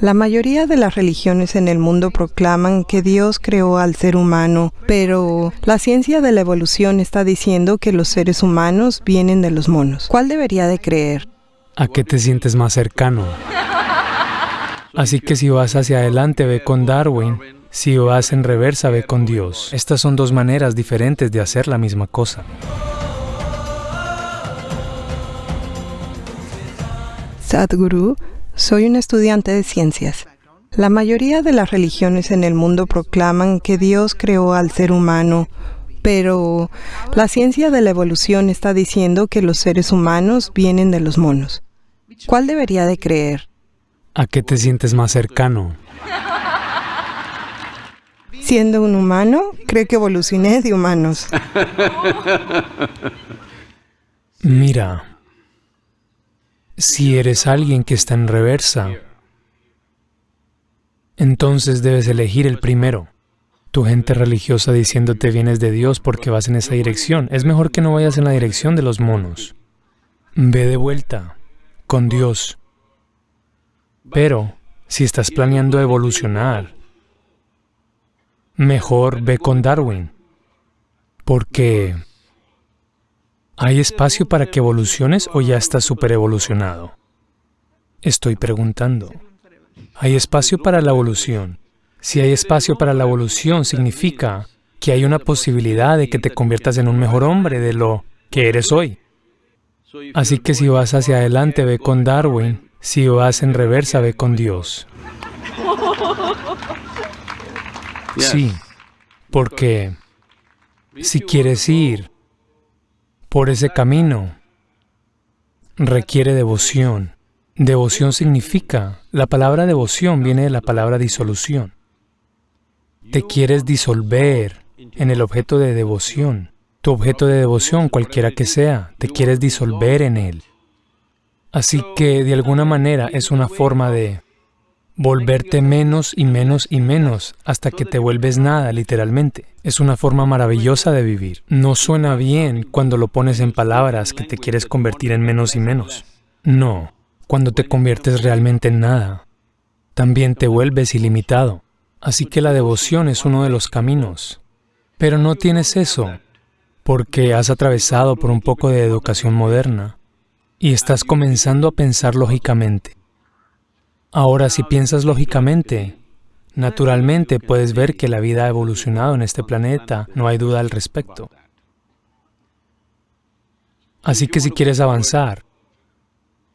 La mayoría de las religiones en el mundo proclaman que Dios creó al ser humano, pero la ciencia de la evolución está diciendo que los seres humanos vienen de los monos. ¿Cuál debería de creer? ¿A qué te sientes más cercano? Así que si vas hacia adelante, ve con Darwin. Si vas en reversa, ve con Dios. Estas son dos maneras diferentes de hacer la misma cosa. Sadhguru soy un estudiante de ciencias. La mayoría de las religiones en el mundo proclaman que Dios creó al ser humano, pero la ciencia de la evolución está diciendo que los seres humanos vienen de los monos. ¿Cuál debería de creer? ¿A qué te sientes más cercano? Siendo un humano, creo que evolucioné de humanos. Mira, si eres alguien que está en reversa, entonces debes elegir el primero. Tu gente religiosa diciéndote vienes de Dios porque vas en esa dirección. Es mejor que no vayas en la dirección de los monos. Ve de vuelta con Dios. Pero si estás planeando evolucionar, mejor ve con Darwin, porque ¿Hay espacio para que evoluciones o ya estás super evolucionado? Estoy preguntando. ¿Hay espacio para la evolución? Si hay espacio para la evolución, significa que hay una posibilidad de que te conviertas en un mejor hombre de lo que eres hoy. Así que si vas hacia adelante, ve con Darwin. Si vas en reversa, ve con Dios. Sí, porque si quieres ir por ese camino requiere devoción. Devoción significa, la palabra devoción viene de la palabra disolución. Te quieres disolver en el objeto de devoción. Tu objeto de devoción, cualquiera que sea, te quieres disolver en él. Así que, de alguna manera, es una forma de volverte menos y menos y menos hasta que te vuelves nada, literalmente. Es una forma maravillosa de vivir. No suena bien cuando lo pones en palabras que te quieres convertir en menos y menos. No, cuando te conviertes realmente en nada, también te vuelves ilimitado. Así que la devoción es uno de los caminos. Pero no tienes eso, porque has atravesado por un poco de educación moderna y estás comenzando a pensar lógicamente. Ahora, si piensas lógicamente, naturalmente puedes ver que la vida ha evolucionado en este planeta, no hay duda al respecto. Así que si quieres avanzar,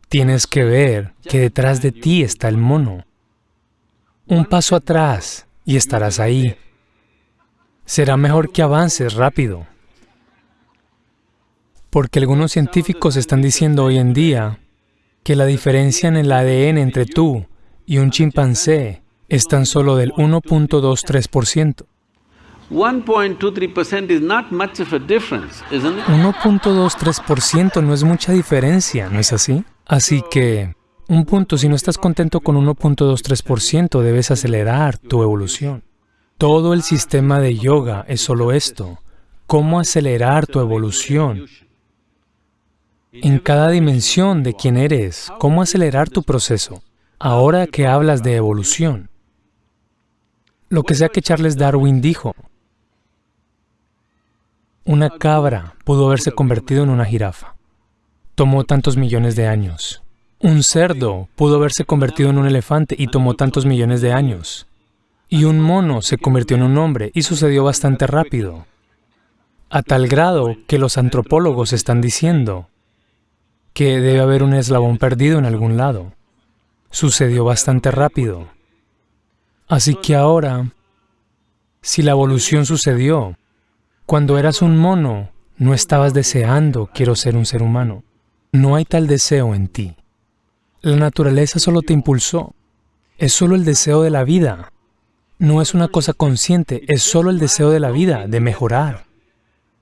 tienes que ver que detrás de ti está el mono. Un paso atrás y estarás ahí. Será mejor que avances rápido. Porque algunos científicos están diciendo hoy en día que la diferencia en el ADN entre tú y un chimpancé es tan solo del 1.23%. 1.23% no es mucha diferencia, ¿no es así? Así que, un punto, si no estás contento con 1.23%, debes acelerar tu evolución. Todo el sistema de yoga es solo esto, cómo acelerar tu evolución en cada dimensión de quién eres, cómo acelerar tu proceso. Ahora que hablas de evolución, lo que sea que Charles Darwin dijo, una cabra pudo haberse convertido en una jirafa. Tomó tantos millones de años. Un cerdo pudo haberse convertido en un elefante y tomó tantos millones de años. Y un mono se convirtió en un hombre y sucedió bastante rápido. A tal grado que los antropólogos están diciendo que debe haber un eslabón perdido en algún lado. Sucedió bastante rápido. Así que ahora, si la evolución sucedió, cuando eras un mono, no estabas deseando, quiero ser un ser humano. No hay tal deseo en ti. La naturaleza solo te impulsó. Es solo el deseo de la vida. No es una cosa consciente, es solo el deseo de la vida, de mejorar.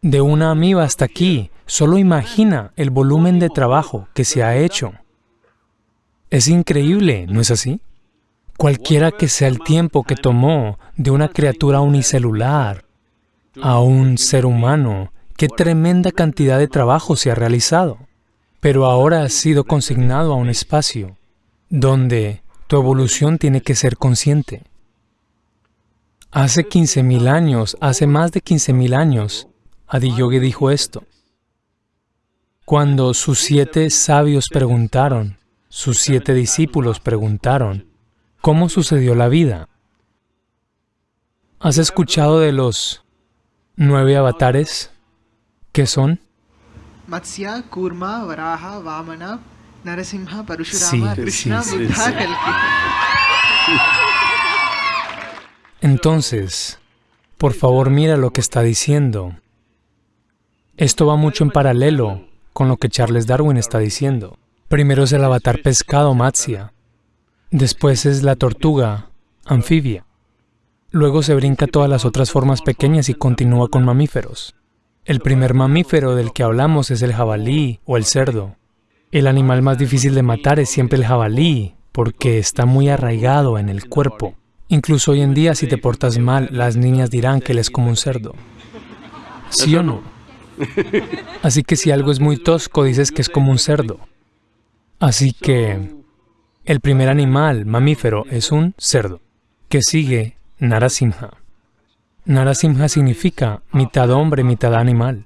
De una amiba hasta aquí, Solo imagina el volumen de trabajo que se ha hecho. Es increíble, ¿no es así? Cualquiera que sea el tiempo que tomó de una criatura unicelular a un ser humano, qué tremenda cantidad de trabajo se ha realizado. Pero ahora ha sido consignado a un espacio donde Tu evolución tiene que ser consciente. Hace 15.000 años, hace más de 15.000 años, Adiyogi dijo esto. Cuando sus siete sabios preguntaron, sus siete discípulos preguntaron, ¿cómo sucedió la vida? ¿Has escuchado de los nueve avatares? ¿Qué son? Matsya, Kurma, Varaha, Vamana, Narasimha, Parashurama, Krishna, Buddha. Entonces, por favor mira lo que está diciendo. Esto va mucho en paralelo con lo que Charles Darwin está diciendo. Primero es el avatar pescado, Matsya. Después es la tortuga, anfibia. Luego se brinca todas las otras formas pequeñas y continúa con mamíferos. El primer mamífero del que hablamos es el jabalí o el cerdo. El animal más difícil de matar es siempre el jabalí, porque está muy arraigado en el cuerpo. Incluso hoy en día, si te portas mal, las niñas dirán que él es como un cerdo. ¿Sí o no? Así que si algo es muy tosco, dices que es como un cerdo. Así que el primer animal mamífero es un cerdo, que sigue Narasimha. Narasimha significa mitad hombre, mitad animal.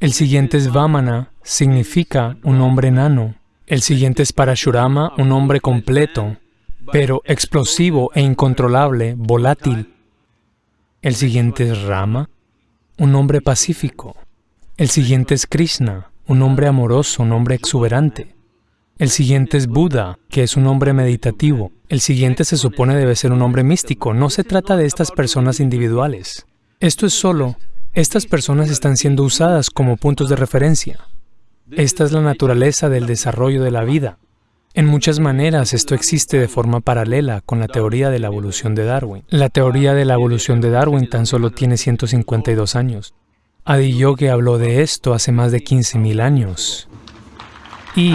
El siguiente es Vamana, significa un hombre enano. El siguiente es Parashurama, un hombre completo, pero explosivo e incontrolable, volátil. El siguiente es Rama, un hombre pacífico. El siguiente es Krishna, un hombre amoroso, un hombre exuberante. El siguiente es Buda, que es un hombre meditativo. El siguiente se supone debe ser un hombre místico. No se trata de estas personas individuales. Esto es solo, estas personas están siendo usadas como puntos de referencia. Esta es la naturaleza del desarrollo de la vida. En muchas maneras esto existe de forma paralela con la teoría de la evolución de Darwin. La teoría de la evolución de Darwin tan solo tiene 152 años. Adiyogi habló de esto hace más de 15.000 años. Y,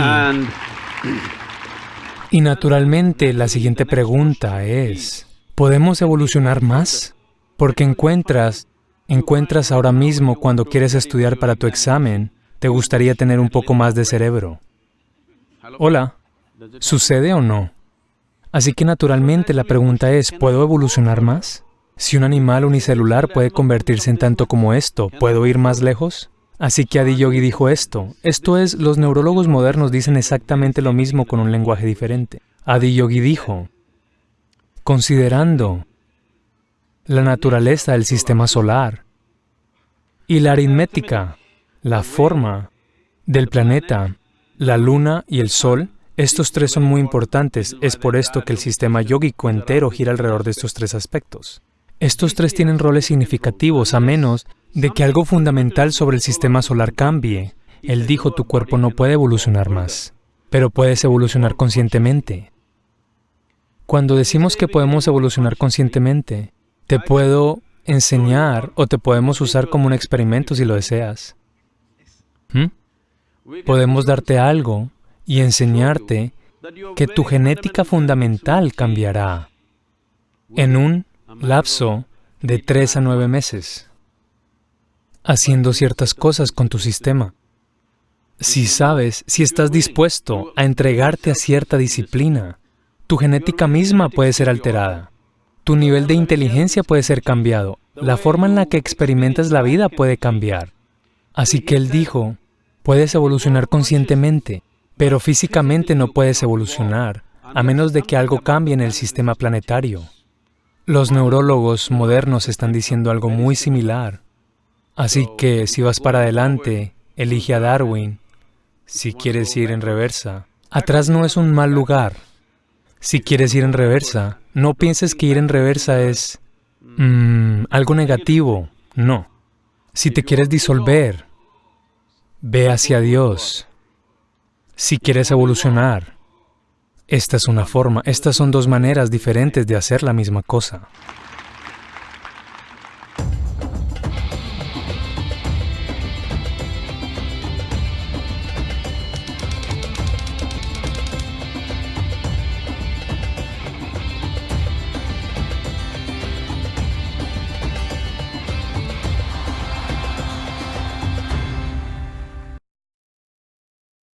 y naturalmente la siguiente pregunta es, ¿podemos evolucionar más? Porque encuentras, encuentras ahora mismo cuando quieres estudiar para tu examen, te gustaría tener un poco más de cerebro. Hola, ¿sucede o no? Así que naturalmente la pregunta es, ¿puedo evolucionar más? Si un animal unicelular puede convertirse en tanto como esto, ¿puedo ir más lejos? Así que Adi Yogi dijo esto. Esto es, los neurólogos modernos dicen exactamente lo mismo con un lenguaje diferente. Adi Yogi dijo, considerando la naturaleza del sistema solar y la aritmética, la forma del planeta, la luna y el sol, estos tres son muy importantes. Es por esto que el sistema yógico entero gira alrededor de estos tres aspectos. Estos tres tienen roles significativos, a menos de que algo fundamental sobre el sistema solar cambie. Él dijo, tu cuerpo no puede evolucionar más, pero puedes evolucionar conscientemente. Cuando decimos que podemos evolucionar conscientemente, te puedo enseñar o te podemos usar como un experimento si lo deseas. ¿Mm? Podemos darte algo y enseñarte que tu genética fundamental cambiará en un lapso de tres a nueve meses, haciendo ciertas cosas con tu sistema. Si sabes, si estás dispuesto a entregarte a cierta disciplina, tu genética misma puede ser alterada. Tu nivel de inteligencia puede ser cambiado. La forma en la que experimentas la vida puede cambiar. Así que él dijo, puedes evolucionar conscientemente, pero físicamente no puedes evolucionar, a menos de que algo cambie en el sistema planetario. Los neurólogos modernos están diciendo algo muy similar. Así que si vas para adelante, elige a Darwin. Si quieres ir en reversa, atrás no es un mal lugar. Si quieres ir en reversa, no pienses que ir en reversa es mm, algo negativo. No. Si te quieres disolver, ve hacia Dios. Si quieres evolucionar, esta es una forma, estas son dos maneras diferentes de hacer la misma cosa.